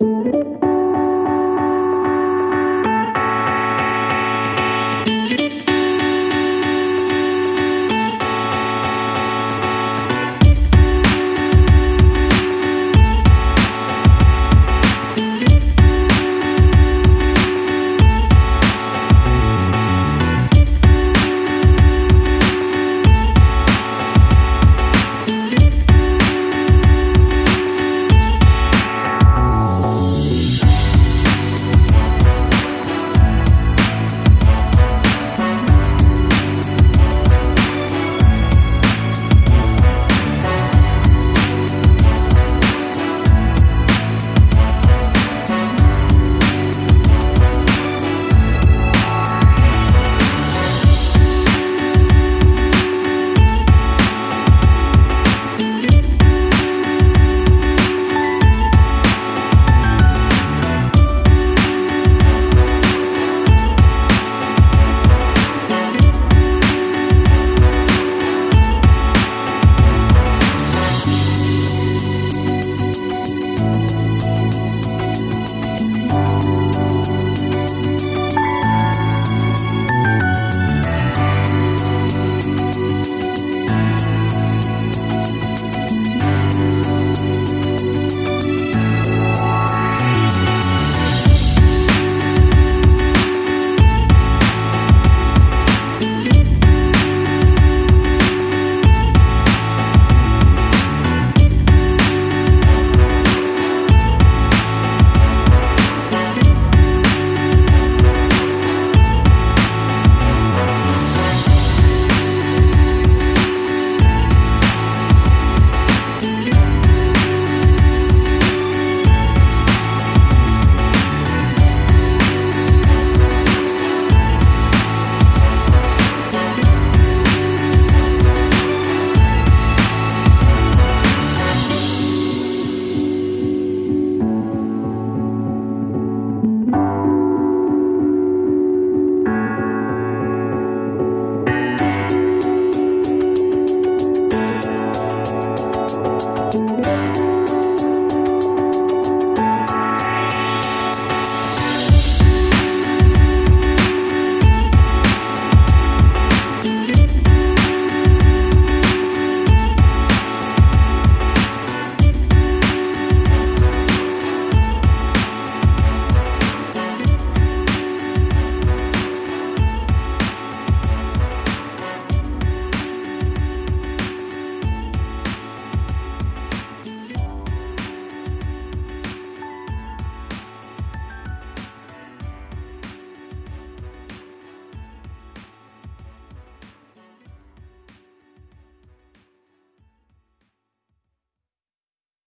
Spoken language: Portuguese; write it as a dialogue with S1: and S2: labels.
S1: Música